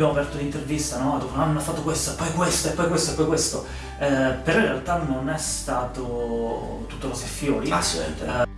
abbiamo aperto l'intervista, no? Dopo un anno ha fatto questo, poi questo, e poi questo, e poi questo. Eh, però in realtà non è stato tutto rose e fiori. Assolutamente. Eh,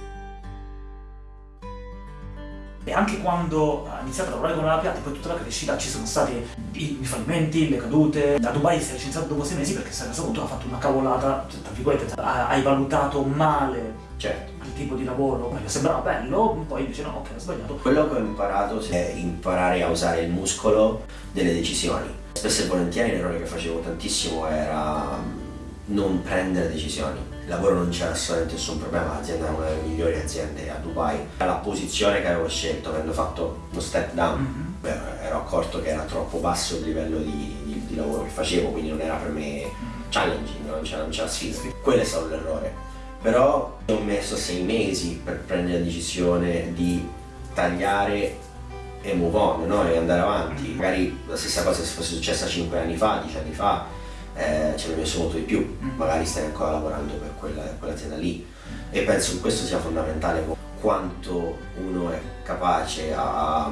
e anche quando ha iniziato a lavorare con la Piatti, poi tutta la crescita, ci sono stati i, i fallimenti, le cadute. Da Dubai si è licenziato dopo sei mesi perché si è reso conto che ha fatto una cavolata, tra virgolette, hai valutato male certo. il tipo di lavoro, gli sembrava bello, poi dice no, ok, ho sbagliato. Quello che ho imparato è imparare a usare il muscolo delle decisioni. Spesso e volentieri l'errore che facevo tantissimo era non prendere decisioni il lavoro non c'era assolutamente nessun problema, l'azienda era una delle migliori aziende a Dubai. La posizione che avevo scelto, avendo fatto uno step down, mm -hmm. ero accorto che era troppo basso il livello di, di, di, lavoro che facevo, quindi non era per me challenging, non c'era sfida. Quello è stato l'errore. Però ho messo sei mesi per prendere la decisione di tagliare e move on, no? e andare avanti. Magari la stessa cosa se fosse successa 5 anni fa, 10 anni fa, eh, ci avrei messo molto di più, mm. magari stai ancora lavorando per quella, quell'azienda lì e penso che questo sia fondamentale quanto uno è capace a,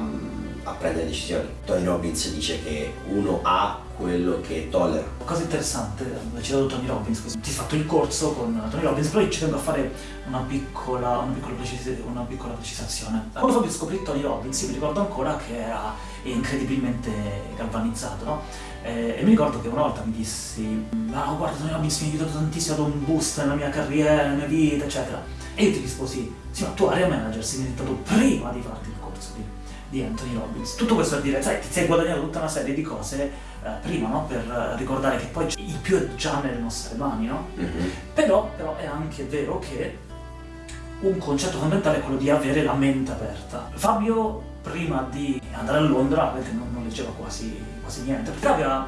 a prendere decisioni. Tony Robbins dice che uno ha quello che tollera. Cosa interessante, hai citato Tony Robbins, ti hai fatto il corso con Tony Robbins, però io ci tengo a fare una piccola, una piccola, precis una piccola precisazione. Quando Fabio scoprì Tony Robbins, io mi ricordo ancora che era incredibilmente galvanizzato, no? Eh, e mi ricordo che una volta mi dissi ah guarda Tony Robbins mi ha aiutato tantissimo, ha dato un boost nella mia carriera, nella mia vita, eccetera. E io ti risposi, sì ma tu area manager sei diventato prima di farti il corso di, di Anthony Robbins. Tutto questo per dire, sai, ti sei guadagnato tutta una serie di cose eh, prima, no? Per ricordare che poi il più è già nelle nostre mani, no? Mm -hmm. però, però è anche vero che un concetto fondamentale è quello di avere la mente aperta. Fabio prima di andare a Londra, non, non leggeva quasi, quasi niente, perché aveva,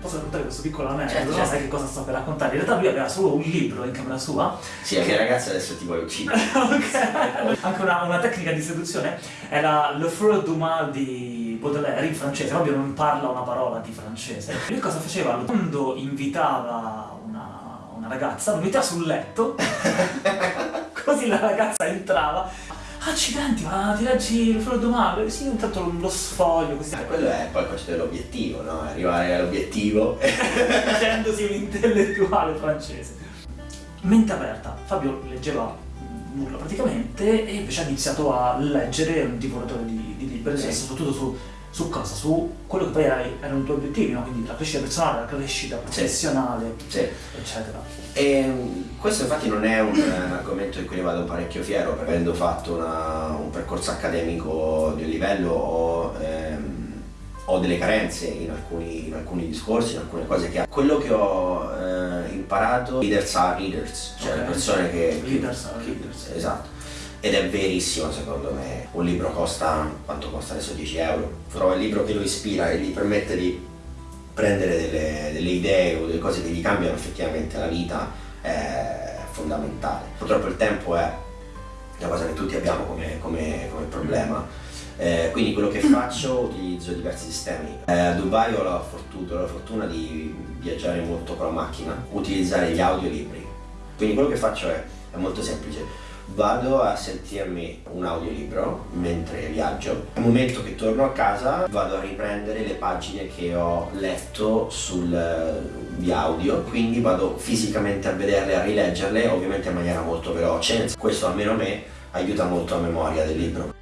posso raccontare questo piccolo aneddoto, certo, certo. sai che cosa sto per raccontare? In realtà lui aveva solo un libro in camera sua. Sì, la mia ragazza adesso ti vuole uccidere. ok. Anche una, una, tecnica di seduzione era Le Fleur du Mal di Baudelaire in francese, Fabio non parla una parola di francese. Lui cosa faceva? Quando invitava una, una ragazza, lo metteva sul letto, così la ragazza entrava accidenti, ma ti leggi il freddo male? Sì, intanto lo sfoglio così. Eh, quello è poi il concetto dell'obiettivo, no? Arrivare all'obiettivo. Facendosi un intellettuale francese. Mente aperta. Fabio leggeva nulla praticamente e invece ha iniziato a leggere un divoratore di, di libri, sì. soprattutto su su cosa? Su quello che poi erano i tuoi obiettivi, no? quindi la crescita personale, la crescita professionale, sì. eccetera. E mm, questo infatti non è un argomento di cui ne vado parecchio fiero, perché avendo fatto una, un percorso accademico di un livello ho, ehm, ho delle carenze in alcuni, in alcuni, discorsi, in alcune cose che... Quello che ho eh, imparato, leaders are leaders, cioè okay. le persone che... Leaders are leaders. Esatto ed è verissimo secondo me. Un libro costa, quanto costa adesso? 10 euro. Trova il libro che lo ispira e gli permette di prendere delle, delle idee o delle cose che gli cambiano effettivamente la vita è fondamentale. Purtroppo il tempo è una cosa che tutti abbiamo come, come, come problema. Eh, quindi quello che faccio utilizzo diversi sistemi. Eh, a Dubai ho la, fortuna, la fortuna di viaggiare molto con la macchina, utilizzare gli audiolibri. Quindi quello che faccio è, è molto semplice vado a sentirmi un audiolibro mentre viaggio. Nel momento che torno a casa vado a riprendere le pagine che ho letto sul eh, di audio, quindi vado fisicamente a vederle, a rileggerle, ovviamente in maniera molto veloce. Questo almeno a me aiuta molto la memoria del libro.